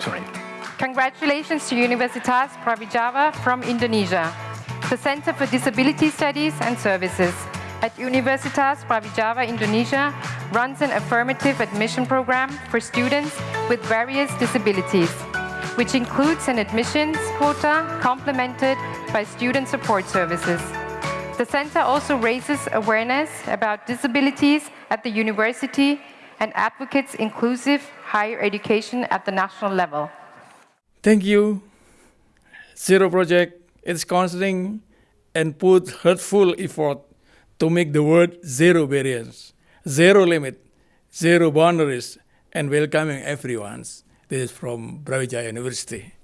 sorry. Congratulations to Universitas Brawijaya from Indonesia, the Center for Disability Studies and Services at Universitas Brawijaya Indonesia runs an affirmative admission program for students with various disabilities, which includes an admissions quota complemented by student support services. The center also raises awareness about disabilities at the university and advocates inclusive higher education at the national level. Thank you. Zero Project is considering and put hurtful effort to make the word zero barriers, zero limit, zero boundaries, and welcoming everyone. This is from Brawijaya University.